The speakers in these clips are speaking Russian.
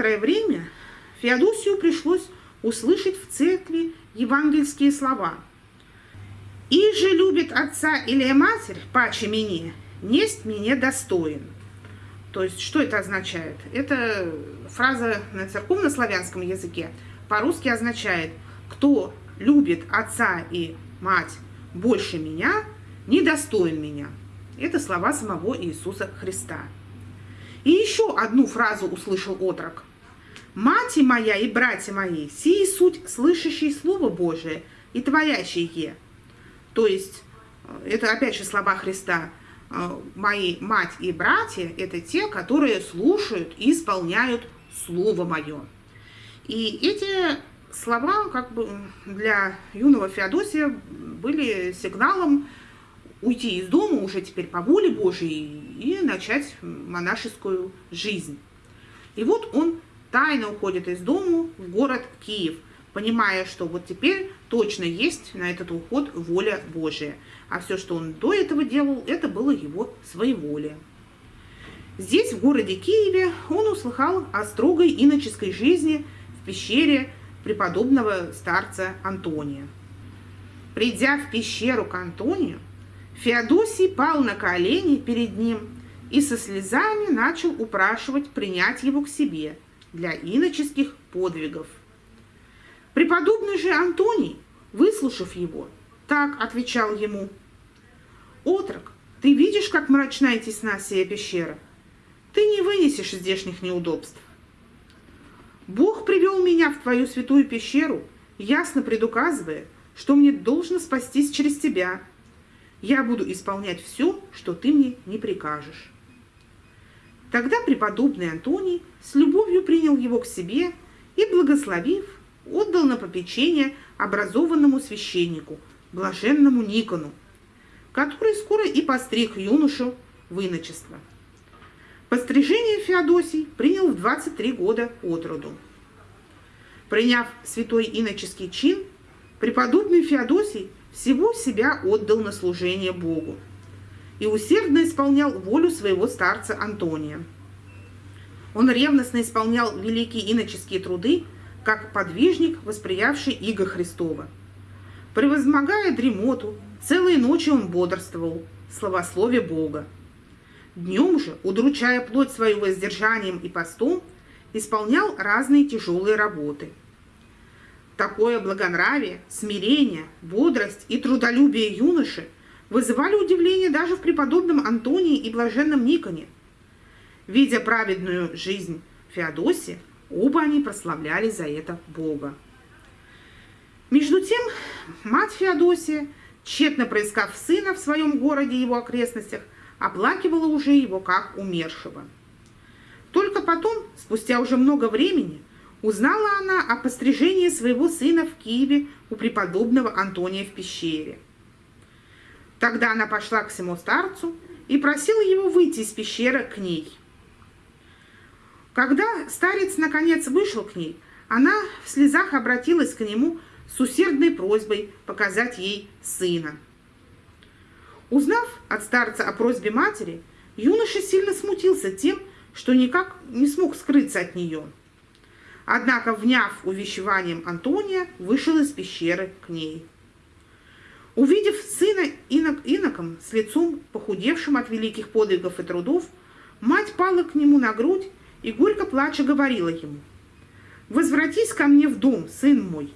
некоторое время Феодосию пришлось услышать в церкви евангельские слова. «И же любит отца или матерь, паче мне, несть мне достоин». То есть, что это означает? Это фраза на церковно-славянском языке по-русски означает «кто любит отца и мать больше меня, недостоин меня». Это слова самого Иисуса Христа. И еще одну фразу услышал отрок. «Мать моя и братья мои, сии суть слышащие Слово Божие и творящие». То есть, э, это опять же слова Христа. Э, «Мои мать и братья – это те, которые слушают и исполняют Слово Мое». И эти слова как бы для юного Феодосия были сигналом уйти из дома уже теперь по воле Божией и начать монашескую жизнь. И вот он тайно уходит из дома в город Киев, понимая, что вот теперь точно есть на этот уход воля Божия. А все, что он до этого делал, это было его своеволие. Здесь, в городе Киеве, он услыхал о строгой иноческой жизни в пещере преподобного старца Антония. Придя в пещеру к Антонию, Феодосий пал на колени перед ним и со слезами начал упрашивать принять его к себе для иноческих подвигов. Преподобный же Антоний, выслушав его, так отвечал ему, «Отрок, ты видишь, как мрачна и тесна сия пещера? Ты не вынесешь здешних неудобств. Бог привел меня в твою святую пещеру, ясно предуказывая, что мне должно спастись через тебя, я буду исполнять все, что ты мне не прикажешь. Тогда преподобный Антоний с любовью принял его к себе и, благословив, отдал на попечение образованному священнику, блаженному Никону, который скоро и постриг юношу в иночество. Пострижение Феодосий принял в 23 года от роду. Приняв святой иноческий чин, преподобный Феодосий всего себя отдал на служение Богу и усердно исполнял волю своего старца Антония. Он ревностно исполнял великие иноческие труды, как подвижник, восприявший иго Христова. Превозмогая дремоту, целые ночи он бодрствовал, славословие Бога. Днем же, удручая плоть свою воздержанием и постом, исполнял разные тяжелые работы – Такое благонравие, смирение, бодрость и трудолюбие юноши вызывали удивление даже в преподобном Антонии и блаженном Никоне. Видя праведную жизнь Феодосия, оба они прославляли за это Бога. Между тем, мать Феодосия, тщетно проискав сына в своем городе и его окрестностях, оплакивала уже его как умершего. Только потом, спустя уже много времени, Узнала она о пострижении своего сына в Киеве у преподобного Антония в пещере. Тогда она пошла к всему старцу и просила его выйти из пещеры к ней. Когда старец наконец вышел к ней, она в слезах обратилась к нему с усердной просьбой показать ей сына. Узнав от старца о просьбе матери, юноша сильно смутился тем, что никак не смог скрыться от нее – Однако, вняв увещеванием Антония, вышел из пещеры к ней. Увидев иноком с лицом, похудевшим от великих подвигов и трудов, мать пала к нему на грудь и горько плача говорила ему, «Возвратись ко мне в дом, сын мой,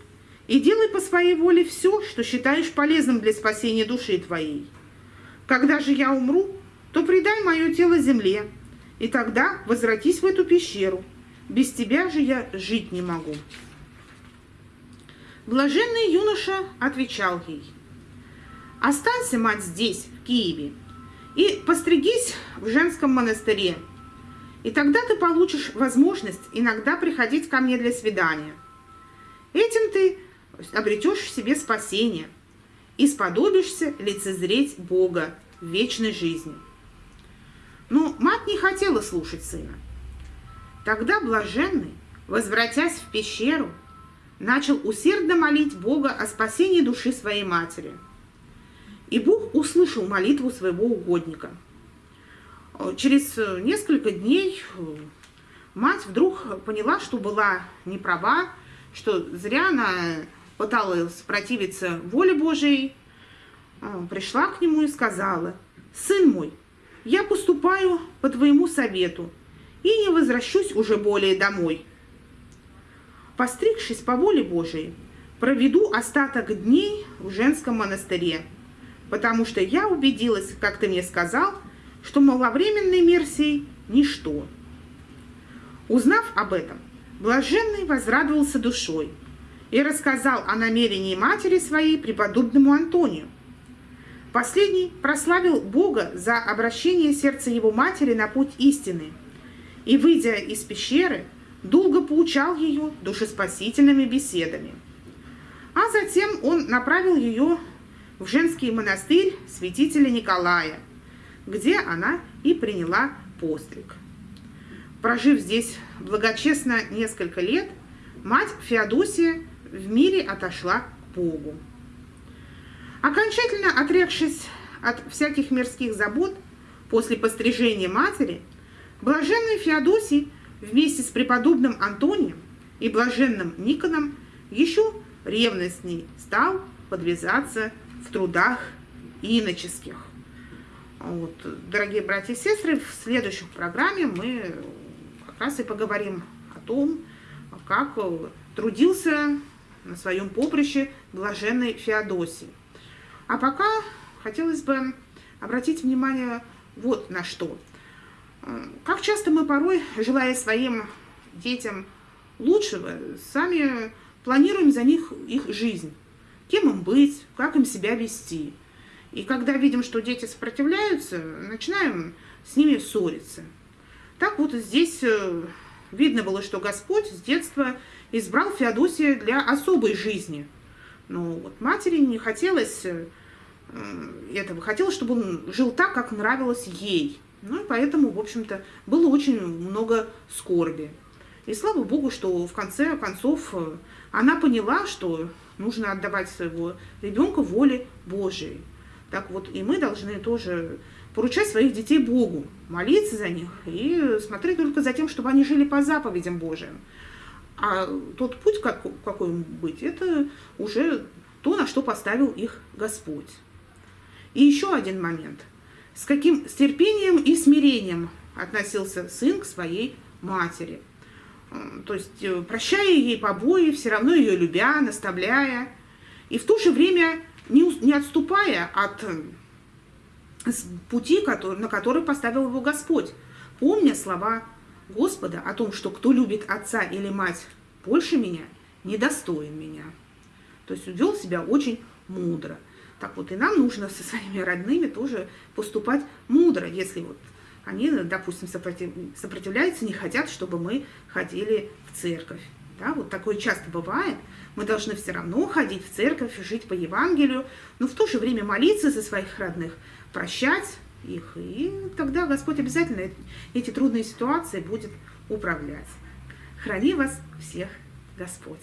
и делай по своей воле все, что считаешь полезным для спасения души твоей. Когда же я умру, то предай мое тело земле, и тогда возвратись в эту пещеру, без тебя же я жить не могу. Блаженный юноша отвечал ей, «Останься, мать, здесь, в Киеве, и постригись в женском монастыре, и тогда ты получишь возможность иногда приходить ко мне для свидания. Этим ты обретешь в себе спасение и сподобишься лицезреть Бога в вечной жизни». Но мать не хотела слушать сына. Тогда блаженный, возвратясь в пещеру, начал усердно молить Бога о спасении души своей матери. И Бог услышал молитву своего угодника. Через несколько дней мать вдруг поняла, что была не права, что зря она пыталась противиться воле Божией, пришла к нему и сказала, «Сын мой, я поступаю по твоему совету и не возвращусь уже более домой. Постригшись по воле Божией, проведу остаток дней в женском монастыре, потому что я убедилась, как ты мне сказал, что маловременный мир сей – ничто. Узнав об этом, блаженный возрадовался душой и рассказал о намерении матери своей преподобному Антонию. Последний прославил Бога за обращение сердца его матери на путь истины и, выйдя из пещеры, долго поучал ее душеспасительными беседами. А затем он направил ее в женский монастырь святителя Николая, где она и приняла постриг. Прожив здесь благочестно несколько лет, мать Феодосия в мире отошла к Богу. Окончательно отрекшись от всяких мирских забот после пострижения матери, блаженный Феодосий вместе с преподобным Антонием и блаженным Никоном еще ревностней стал подвязаться в трудах иноческих. Вот, дорогие братья и сестры, в следующей программе мы как раз и поговорим о том, как трудился на своем поприще блаженный Феодосий. А пока хотелось бы обратить внимание вот на что. Как часто мы порой, желая своим детям лучшего, сами планируем за них их жизнь. Кем им быть, как им себя вести – и когда видим, что дети сопротивляются, начинаем с ними ссориться. Так вот здесь э, видно было, что Господь с детства избрал Феодосия для особой жизни. Но вот матери не хотелось э, этого, хотелось, чтобы он жил так, как нравилось ей. Ну и поэтому, в общем-то, было очень много скорби. И слава Богу, что в конце концов э, она поняла, что нужно отдавать своего ребенка воле Божией. Так вот, и мы должны тоже поручать своих детей Богу, молиться за них и смотреть только за тем, чтобы они жили по заповедям Божиим. А тот путь, как, какой быть, это уже то, на что поставил их Господь. И еще один момент. С каким с терпением и смирением относился сын к своей матери. То есть, э, прощая ей побои, все равно ее любя, наставляя. И в то же время не, не отступая от э, пути, который, на который поставил его Господь, помня слова Господа о том, что кто любит отца или мать больше меня, недостоин меня. То есть вел себя очень мудро. Так вот, и нам нужно со своими родными тоже поступать мудро, если вот они, допустим, сопротивляются, не хотят, чтобы мы ходили в церковь. Да, вот такое часто бывает. Мы должны все равно ходить в церковь, жить по Евангелию, но в то же время молиться за своих родных, прощать их, и тогда Господь обязательно эти трудные ситуации будет управлять. Храни вас всех Господь!